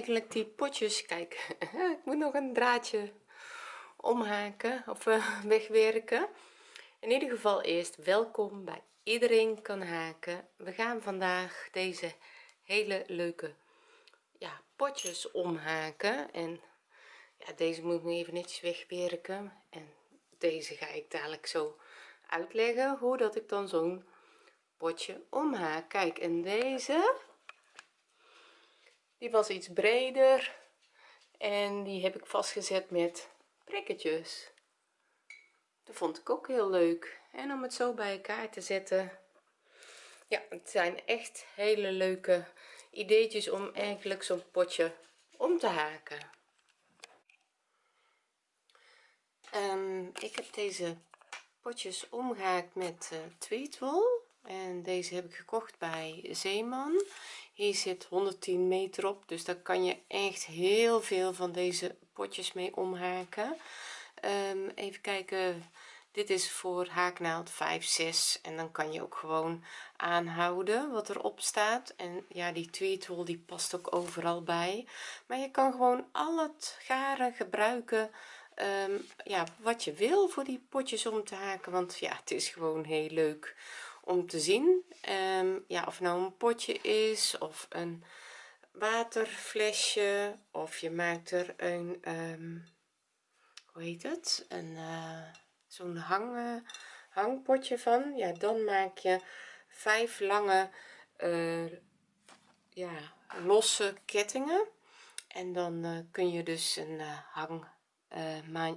eigenlijk die potjes kijk ik moet nog een draadje omhaken of uh, wegwerken. In ieder geval eerst welkom bij iedereen kan haken. We gaan vandaag deze hele leuke ja potjes omhaken. En ja deze moet ik nog even netjes wegwerken. En deze ga ik dadelijk zo uitleggen hoe dat ik dan zo'n potje omhaak. Kijk en deze die was iets breder en die heb ik vastgezet met prikketjes dat vond ik ook heel leuk. En om het zo bij elkaar te zetten ja het zijn echt hele leuke ideetjes om eigenlijk zo'n potje om te haken. Um, ik heb deze potjes omgehaakt met uh, en deze heb ik gekocht bij Zeeman. Hier zit 110 meter op dus daar kan je echt heel veel van deze potjes mee omhaken. Um, even kijken. Dit is voor haaknaald 5 6 en dan kan je ook gewoon aanhouden wat erop staat. En ja die tweetwol die past ook overal bij. Maar je kan gewoon al het garen gebruiken um, ja wat je wil voor die potjes om te haken. Want ja het is gewoon heel leuk om te zien. Um, ja of nou een potje is of een waterflesje of je maakt er een um, hoe heet het? Een uh, zo'n hang hangpotje van. Ja dan maak je vijf lange uh, ja losse kettingen. En dan uh, kun je dus een hang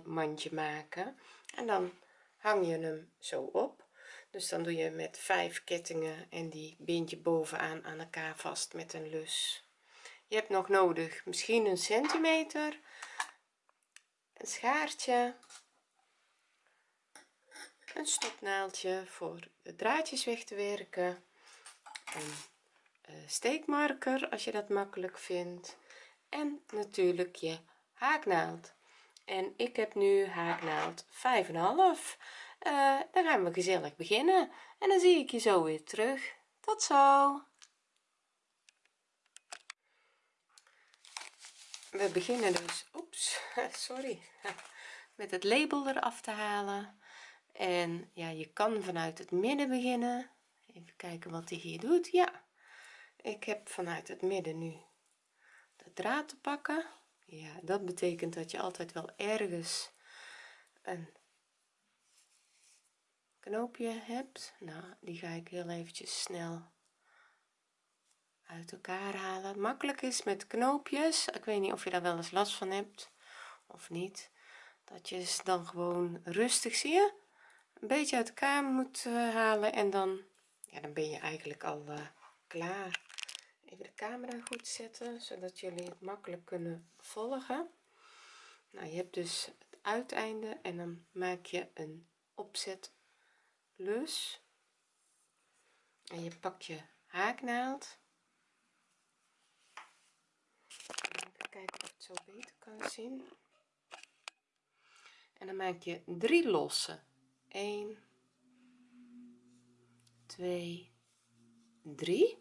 mandje maken. En dan hang je hem zo op dus dan doe je met vijf kettingen en die bind je bovenaan aan elkaar vast met een lus. Je hebt nog nodig misschien een centimeter een schaartje een stopnaaldje voor de draadjes weg te werken een eh, steekmarker als je dat makkelijk vindt en natuurlijk je haaknaald. En ik heb nu haaknaald 5,5 uh, dan gaan we gezellig beginnen. En dan zie ik je zo weer terug. Tot zo. We beginnen dus oeps sorry met het label eraf te halen. En ja je kan vanuit het midden beginnen. Even kijken wat hij hier doet. Ja ik heb vanuit het midden nu de draad te pakken. Ja dat betekent dat je altijd wel ergens een knoopje hebt nou die ga ik heel eventjes snel uit elkaar halen. Makkelijk is met knoopjes ik weet niet of je daar wel eens last van hebt of niet dat je dan gewoon rustig zie je een beetje uit elkaar moet uh, halen en dan ja dan ben je eigenlijk al uh, klaar. Even de camera goed zetten zodat jullie het makkelijk kunnen volgen. Nou je hebt dus het uiteinde en dan maak je een opzet lus. En je pakt je haaknaald. Even kijken of het zo beter kan zien. En dan maak je drie losse 1 2 3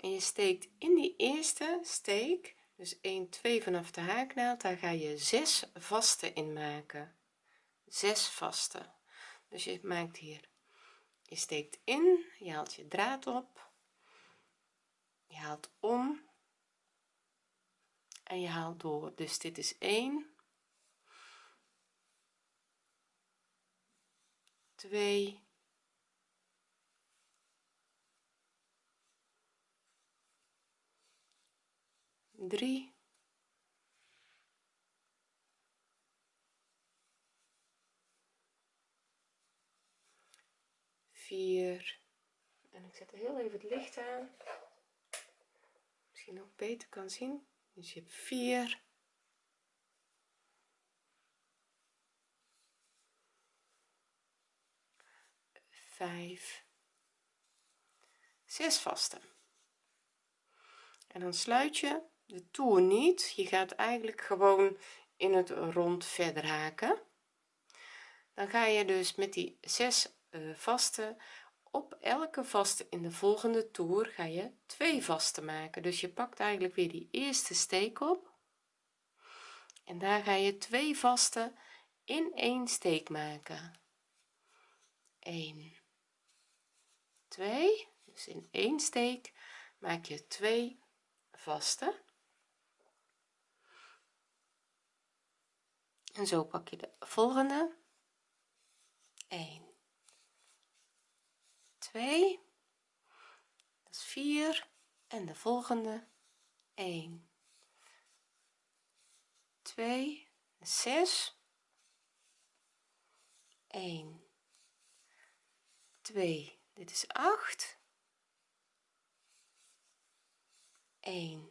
en je steekt in die eerste steek dus 1 2 vanaf de haaknaald daar ga je 6 vaste in maken. 6 vaste dus je maakt hier je steekt in je haalt je draad op je haalt om en je haalt door. Dus dit is 1 2 3 4 en ik zet er heel even het licht aan. Misschien ook beter kan zien. Dus je hebt 4 5 6 vaste. En dan sluit je de toer niet. Je gaat eigenlijk gewoon in het rond verder haken. Dan ga je dus met die zes uh, vaste op elke vaste in de volgende toer ga je twee vaste maken. Dus je pakt eigenlijk weer die eerste steek op. En daar ga je twee vaste in één steek maken. 1 2 dus in één steek maak je twee vaste en zo pak je de volgende. 1 2 dat is 4 en de volgende. 1 2 6 1 2 dit is 8 1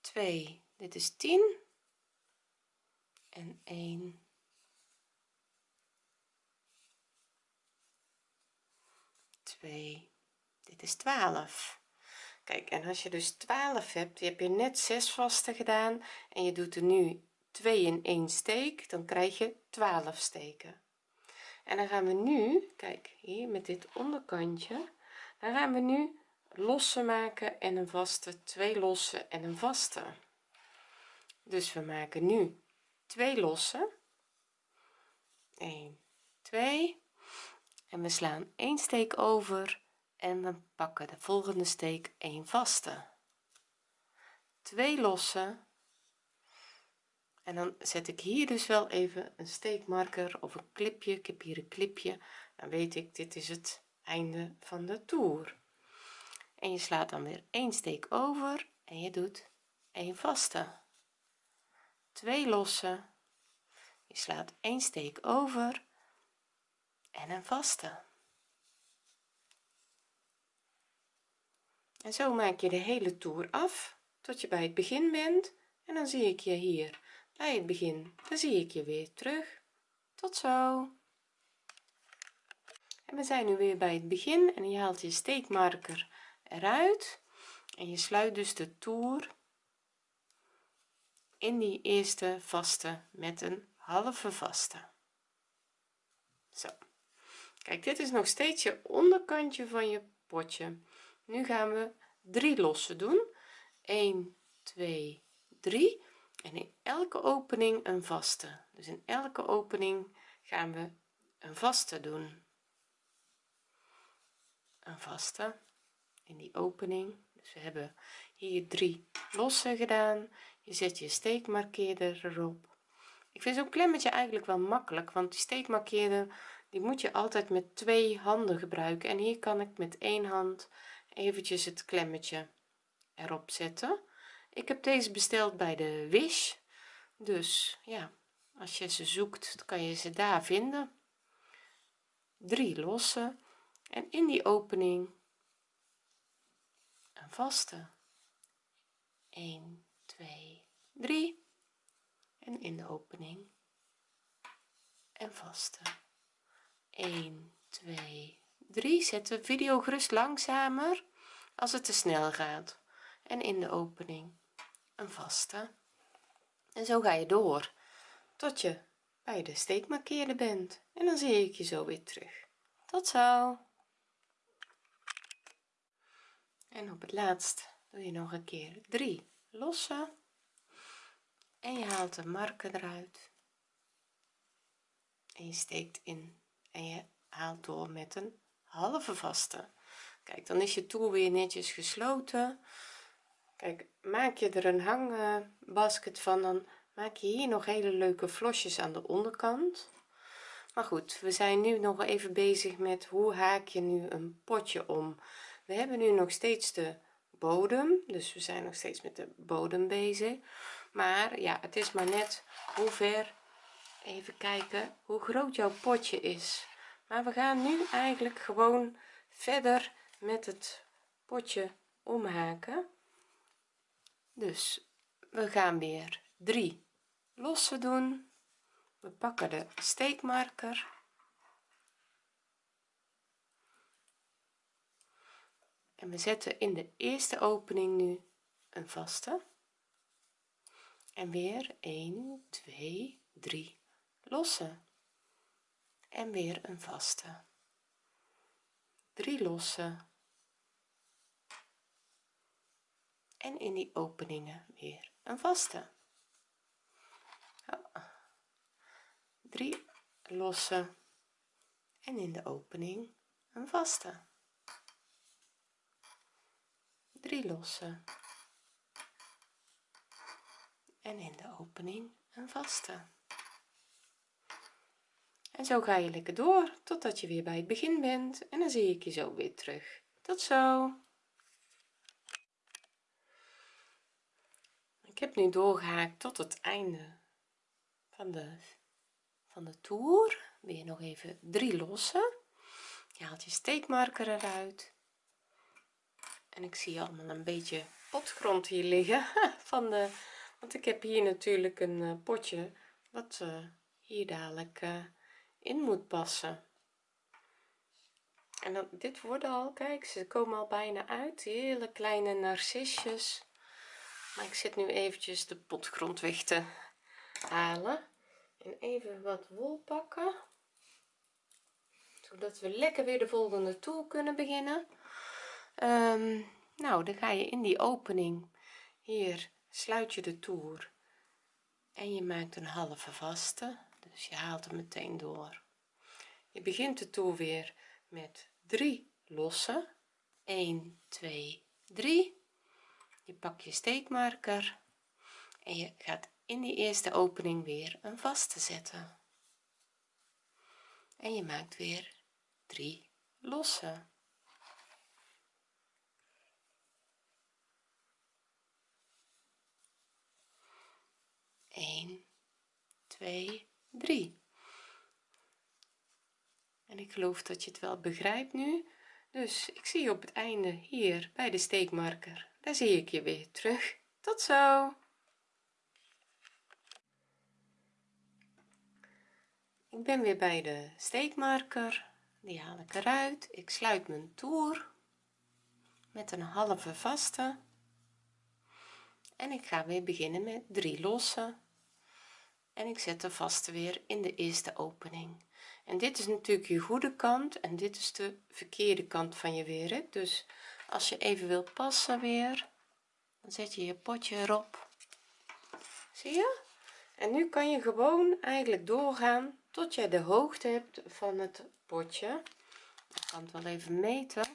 2 dit is 10 en 1 2 dit is 12 kijk en als je dus 12 hebt heb je net 6 vaste gedaan en je doet er nu 2 in 1 steek dan krijg je 12 steken. En dan gaan we nu kijk hier met dit onderkantje dan gaan we nu losse maken en een vaste twee losse en een vaste. Dus we maken nu twee losse 1 2 en we slaan een steek over en we pakken de volgende steek een vaste. Twee losse en dan zet ik hier dus wel even een steekmarker of een klipje ik heb hier een klipje dan weet ik dit is het einde van de toer. En je slaat dan weer een steek over en je doet een vaste twee losse je slaat een steek over en een vaste. En zo maak je de hele toer af tot je bij het begin bent en dan zie ik je hier. Bij het begin dan zie ik je weer terug. Tot zo. En we zijn nu weer bij het begin en je haalt je steekmarker eruit. En je sluit dus de toer in die eerste vaste met een halve vaste. Zo. Kijk dit is nog steeds je onderkantje van je potje. Nu gaan we drie losse doen. 1 2 3 en in elke opening een vaste. Dus in elke opening gaan we een vaste doen. Een vaste in die opening. Dus we hebben hier drie losse gedaan je zet je steekmarkeerder erop. Ik vind zo'n klemmetje eigenlijk wel makkelijk want die steekmarkeerder die moet je altijd met twee handen gebruiken. En hier kan ik met één hand eventjes het klemmetje erop zetten. Ik heb deze besteld bij de wish. Dus ja als je ze zoekt kan je ze daar vinden. Drie losse. En in die opening een vaste. 1 2 3 en in de opening. En vaste. 1 2 3 zet de video gerust langzamer als het te snel gaat. En in de opening. Een vaste. En zo ga je door. Tot je bij de steekmarkeerder bent. En dan zie ik je zo weer terug. Tot zo. En op het laatst doe je nog een keer 3 losse en je haalt de marker eruit. En je steekt in. En je haalt door met een halve vaste. Kijk dan is je toer weer netjes gesloten. Kijk maak je er een hangbasket van dan maak je hier nog hele leuke vlosjes aan de onderkant. Maar goed we zijn nu nog even bezig met hoe haak je nu een potje om. We hebben nu nog steeds de bodem dus we zijn nog steeds met de bodem bezig maar ja het is maar net hoe ver even kijken hoe groot jouw potje is. Maar we gaan nu eigenlijk gewoon verder met het potje omhaken. Dus we gaan weer drie losse doen. We pakken de steekmarker. En we zetten in de eerste opening nu een vaste en weer 1 2 3 losse. En weer een vaste. 3 losse. En in die openingen weer een vaste. 3 losse. En in de opening een vaste. 3 losse en in de opening een vaste. En zo ga je lekker door totdat je weer bij het begin bent en dan zie ik je zo weer terug. Tot zo. Ik heb nu doorgehaakt tot het einde van de van de toer. Weer nog even drie lossen. Je haalt je steekmarker eruit. En ik zie allemaal een beetje potgrond hier liggen van de want ik heb hier natuurlijk een eh, potje wat uh, hier dadelijk uh, in moet passen. En dan dit worden al kijk ze komen al bijna uit. Hele kleine narcisjes. Maar ik zit nu eventjes de potgrond weg te halen en even wat wol pakken zodat we lekker weer de volgende toer kunnen beginnen. Um, nou dan ga je in die opening hier sluit je de toer en je maakt een halve vaste dus je haalt hem meteen door. Je begint de toer weer met 3 losse. 1 2 3 je pakt je steekmarker en je gaat in die eerste opening weer een vaste zetten. En je maakt weer 3 losse 1 2 3 en ik geloof dat je het wel begrijpt nu. Dus ik zie je op het einde hier bij de steekmarker. Daar zie ik je weer terug. Tot zo. Ik ben weer bij de steekmarker. Die haal ik eruit. Ik sluit mijn toer met een halve vaste. En ik ga weer beginnen met 3 losse en ik zet de vaste weer in de eerste opening. En dit is natuurlijk je goede kant en dit is de verkeerde kant van je weer dus als je even wilt passen weer dan zet je je potje erop. Zie je? En nu kan je gewoon eigenlijk doorgaan tot jij de hoogte hebt van het potje. Ik kan het wel even meten.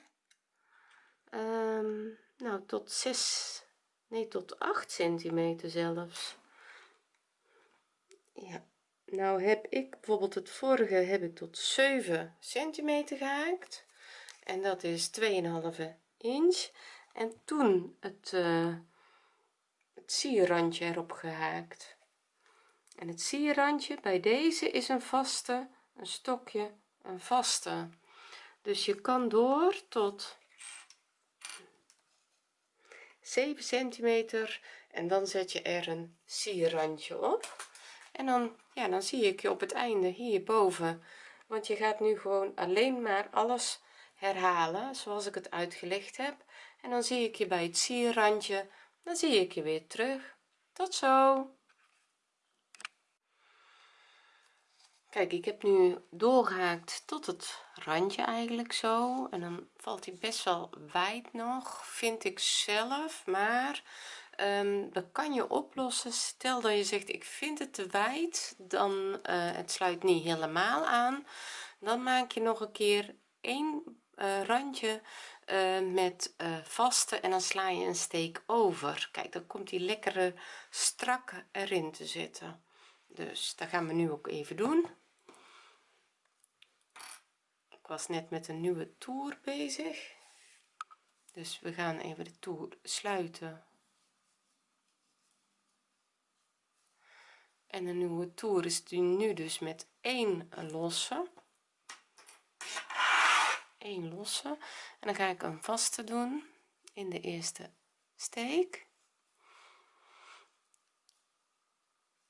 Um, nou tot 6 nee tot 8 centimeter zelfs ja. Nou heb ik bijvoorbeeld het vorige heb ik tot 7 centimeter gehaakt en dat is 2,5 inch. En toen het uh, het sierrandje erop gehaakt. En het sierrandje bij deze is een vaste een stokje een vaste. Dus je kan door tot 7 centimeter en dan zet je er een sierrandje op en dan ja dan zie ik je op het einde hierboven. Want je gaat nu gewoon alleen maar alles herhalen zoals ik het uitgelegd heb. En dan zie ik je bij het sierrandje. Dan zie ik je weer terug. Tot zo. Kijk ik heb nu doorgehaakt tot het randje eigenlijk zo. En dan valt hij best wel wijd nog vind ik zelf. Maar um, dat kan je oplossen. Stel dat je zegt ik vind het te wijd dan uh, het sluit niet helemaal aan. Dan maak je nog een keer één uh, randje uh, met vaste en dan sla je een steek over. Kijk dan komt die lekkere strak erin te zitten. Dus dat gaan we nu ook even doen. Ik was net met een nieuwe toer bezig. Dus we gaan even de toer sluiten en de nieuwe toer is nu dus met één losse. 1 losse. En dan ga ik een vaste doen in de eerste steek.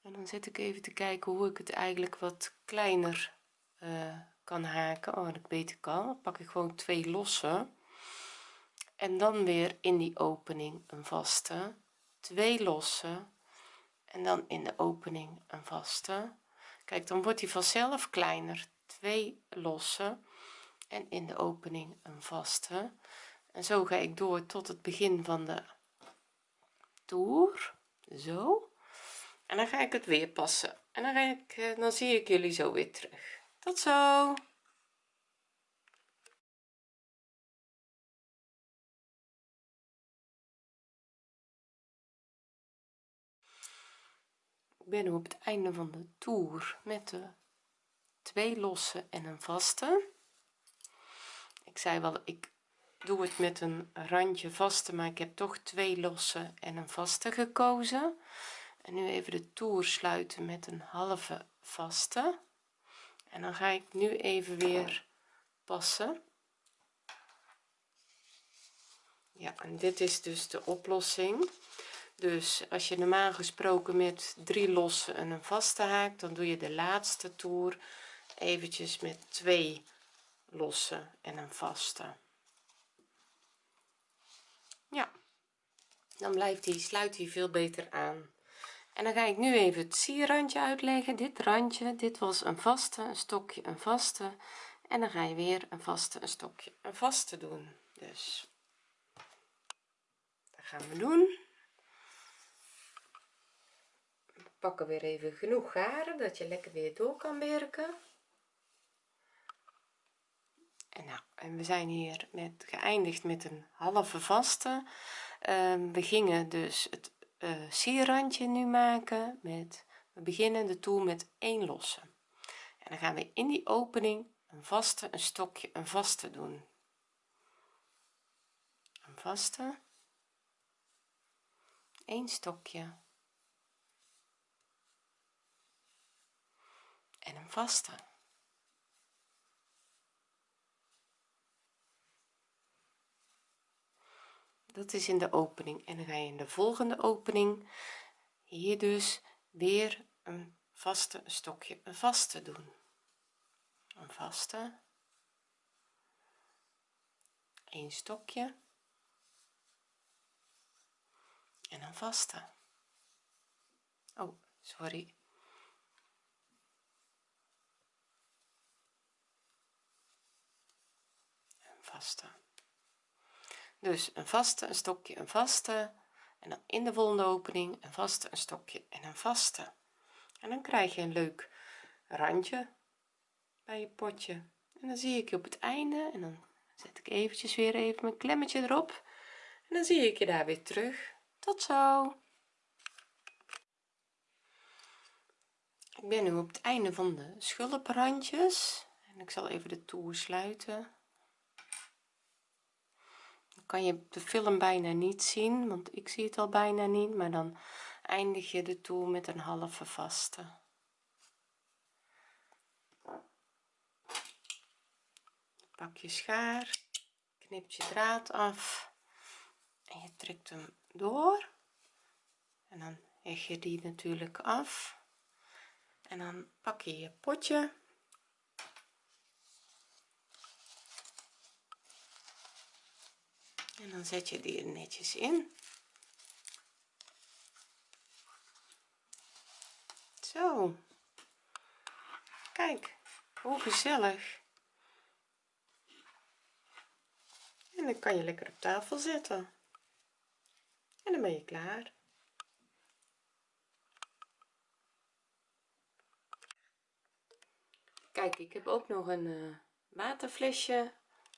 En dan zit ik even te kijken hoe ik het eigenlijk wat kleiner uh, kan haken. Oh dat ik al pak ik gewoon twee losse. En dan weer in die opening een vaste. Twee losse en dan in de opening een vaste. Kijk dan wordt hij vanzelf kleiner. Twee losse en in de opening een vaste. En zo ga ik door tot het begin van de toer. Zo. En dan ga ik het weer passen. En dan ga ik eh, dan zie ik jullie zo weer terug. Tot zo ben nu op het einde van de toer met de twee losse en een vaste. Ik zei wel ik doe het met een randje vaste maar ik heb toch twee losse en een vaste gekozen. En nu even de toer sluiten met een halve vaste. En dan ga ik nu even weer passen. Ja en dit is dus de oplossing dus als je normaal gesproken met drie losse en een vaste haakt dan doe je de laatste toer eventjes met twee losse en een vaste. Ja dan blijft die sluit hij veel beter aan. En dan ga ik nu even het sierrandje uitleggen. Dit randje dit was een vaste een stokje een vaste. En dan ga je weer een vaste een stokje een vaste doen. Dus dat gaan we doen we pakken weer even genoeg garen dat je lekker weer door kan werken. En nou en we zijn hier met geëindigd met een halve vaste. Um, we gingen dus het uh, sierrandje nu maken met we beginnen de toer met één losse. En dan gaan we in die opening een vaste een stokje een vaste doen. Een vaste. Een stokje en een vaste dat is in de opening en dan ga je in de volgende opening hier dus weer een vaste een stokje een vaste doen. Een vaste. Een stokje. En een vaste. Oh sorry een dus een vaste een stokje een vaste. En dan in de volgende opening een vaste een stokje en een vaste. En dan krijg je een leuk randje bij je potje. En dan zie ik je op het einde en dan zet ik eventjes weer even mijn klemmetje erop. En dan zie ik je daar weer terug. Tot zo. Ik ben nu op het einde van de schulprandjes. En ik zal even de toer sluiten kan je de film bijna niet zien want ik zie het al bijna niet maar dan eindig je de toer met een halve vaste. Pak je schaar knip je draad af en je trekt hem door. En dan heg je die natuurlijk af. En dan pak je je potje en dan zet je die er netjes in. Zo. Kijk hoe gezellig. En dan kan je lekker op tafel zetten. En dan ben je klaar. Kijk ik heb ook nog een uh, waterflesje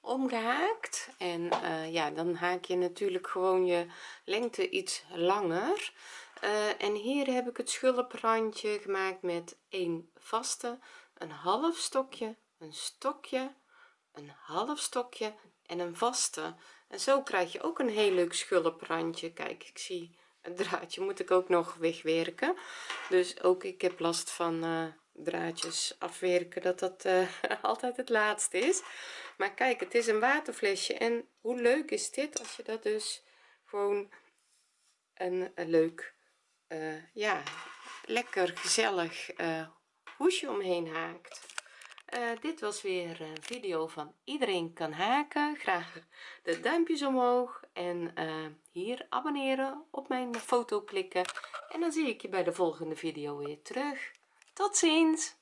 omgehaakt en uh, ja dan haak je natuurlijk gewoon je lengte iets langer. Uh, en hier heb ik het schulprandje gemaakt met een vaste een half stokje een stokje een half stokje en een vaste. En zo krijg je ook een heel leuk schulprandje. Kijk ik zie het draadje moet ik ook nog wegwerken. Dus ook ik heb last van uh, draadjes afwerken dat dat uh, altijd het laatste is. Maar kijk het is een waterflesje en hoe leuk is dit als je dat dus gewoon een, leuk uh, ja lekker gezellig uh, hoesje omheen haakt. Dit was weer een video van iedereen kan haken. Graag de duimpjes omhoog en hier abonneren op mijn foto klikken. En dan zie ik je bij de volgende video weer terug tot ziens